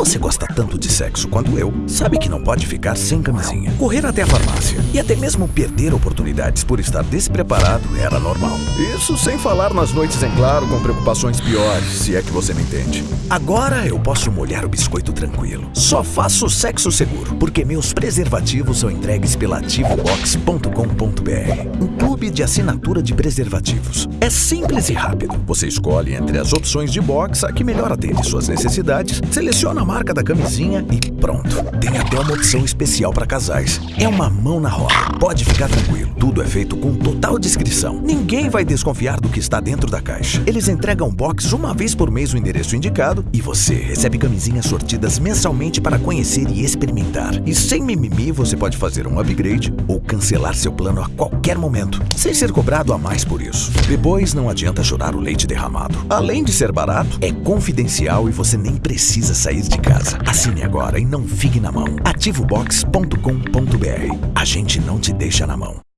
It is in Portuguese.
você gosta tanto de sexo quanto eu, sabe que não pode ficar sem camisinha. Correr até a farmácia e até mesmo perder oportunidades por estar despreparado era normal. Isso sem falar nas noites em claro com preocupações piores, se é que você me entende. Agora eu posso molhar o biscoito tranquilo. Só faço sexo seguro, porque meus preservativos são entregues pela ativobox.com.br, um clube de assinatura de preservativos. É simples e rápido. Você escolhe entre as opções de box a que melhor atende suas necessidades, seleciona a marca da camisinha e pronto. Tem até uma opção especial para casais. É uma mão na roda. Pode ficar tranquilo. Tudo é feito com total discrição. Ninguém vai desconfiar do que está dentro da caixa. Eles entregam box uma vez por mês o endereço indicado e você recebe camisinhas sortidas mensalmente para conhecer e experimentar. E sem mimimi, você pode fazer um upgrade ou cancelar seu plano a qualquer momento, sem ser cobrado a mais por isso. Depois não adianta chorar o leite derramado. Além de ser barato, é confidencial e você nem precisa sair de casa. Assine agora e não fique na mão. Ativobox.com.br. A gente não te deixa na mão.